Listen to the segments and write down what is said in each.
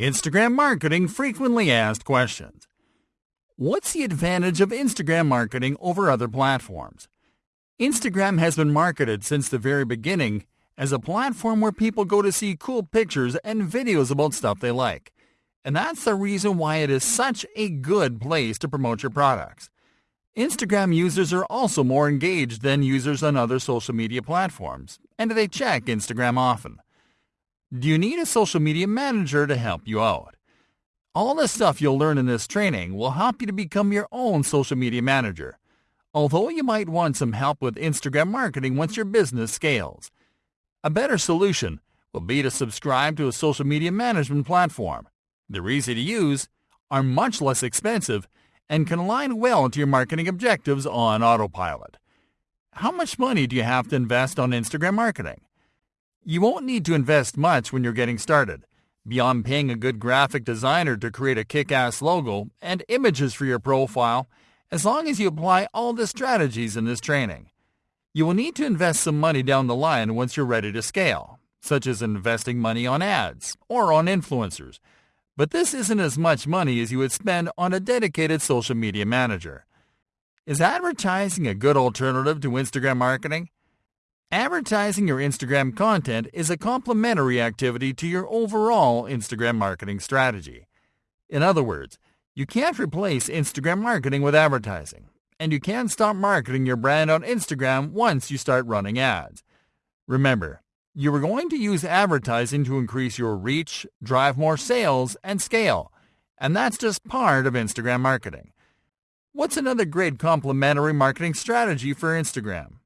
Instagram Marketing Frequently Asked Questions. What's the advantage of Instagram marketing over other platforms? Instagram has been marketed since the very beginning as a platform where people go to see cool pictures and videos about stuff they like. And that's the reason why it is such a good place to promote your products. Instagram users are also more engaged than users on other social media platforms, and they check Instagram often. Do you need a social media manager to help you out? All the stuff you'll learn in this training will help you to become your own social media manager. Although you might want some help with Instagram marketing once your business scales. A better solution will be to subscribe to a social media management platform. They're easy to use, are much less expensive, and can align well to your marketing objectives on autopilot. How much money do you have to invest on Instagram marketing? You won't need to invest much when you're getting started. Beyond paying a good graphic designer to create a kick-ass logo and images for your profile, as long as you apply all the strategies in this training. You will need to invest some money down the line once you're ready to scale, such as investing money on ads or on influencers. But this isn't as much money as you would spend on a dedicated social media manager. Is advertising a good alternative to Instagram marketing? Advertising your Instagram content is a complementary activity to your overall Instagram marketing strategy. In other words, you can't replace Instagram marketing with advertising, and you can't stop marketing your brand on Instagram once you start running ads. Remember, you are going to use advertising to increase your reach, drive more sales, and scale, and that's just part of Instagram marketing. What's another great complementary marketing strategy for Instagram?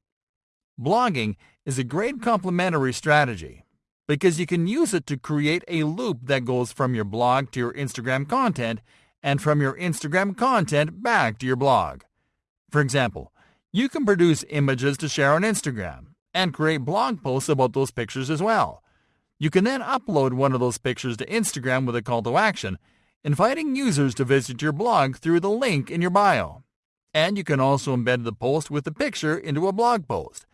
Blogging is a great complementary strategy because you can use it to create a loop that goes from your blog to your Instagram content and from your Instagram content back to your blog. For example, you can produce images to share on Instagram and create blog posts about those pictures as well. You can then upload one of those pictures to Instagram with a call to action, inviting users to visit your blog through the link in your bio. And you can also embed the post with the picture into a blog post.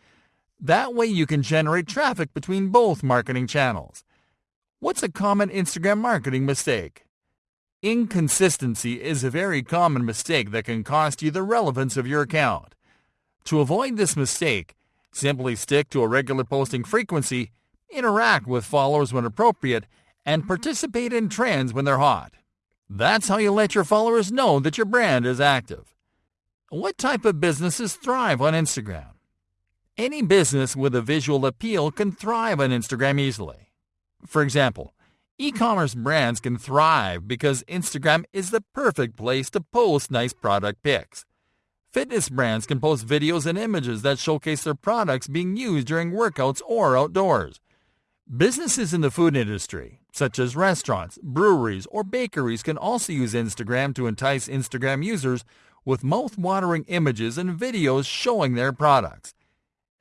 That way you can generate traffic between both marketing channels. What's a common Instagram marketing mistake? Inconsistency is a very common mistake that can cost you the relevance of your account. To avoid this mistake, simply stick to a regular posting frequency, interact with followers when appropriate, and participate in trends when they're hot. That's how you let your followers know that your brand is active. What type of businesses thrive on Instagram? Any business with a visual appeal can thrive on Instagram easily. For example, e-commerce brands can thrive because Instagram is the perfect place to post nice product pics. Fitness brands can post videos and images that showcase their products being used during workouts or outdoors. Businesses in the food industry, such as restaurants, breweries, or bakeries, can also use Instagram to entice Instagram users with mouth-watering images and videos showing their products.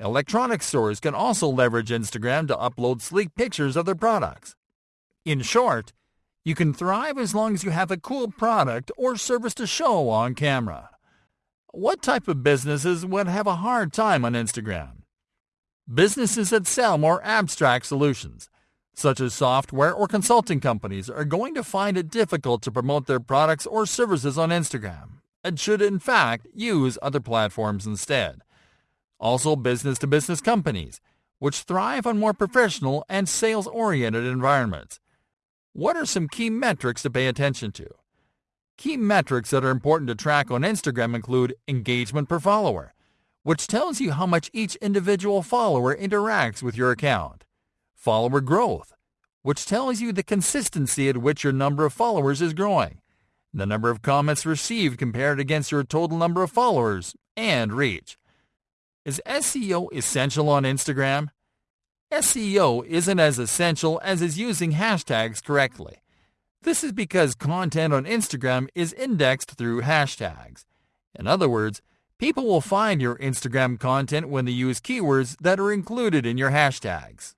Electronics stores can also leverage Instagram to upload sleek pictures of their products. In short, you can thrive as long as you have a cool product or service to show on camera. What type of businesses would have a hard time on Instagram? Businesses that sell more abstract solutions, such as software or consulting companies, are going to find it difficult to promote their products or services on Instagram and should in fact use other platforms instead also business-to-business companies, which thrive on more professional and sales-oriented environments. What are some key metrics to pay attention to? Key metrics that are important to track on Instagram include engagement per follower, which tells you how much each individual follower interacts with your account. Follower growth, which tells you the consistency at which your number of followers is growing, the number of comments received compared against your total number of followers, and reach. Is SEO essential on Instagram? SEO isn't as essential as is using hashtags correctly. This is because content on Instagram is indexed through hashtags. In other words, people will find your Instagram content when they use keywords that are included in your hashtags.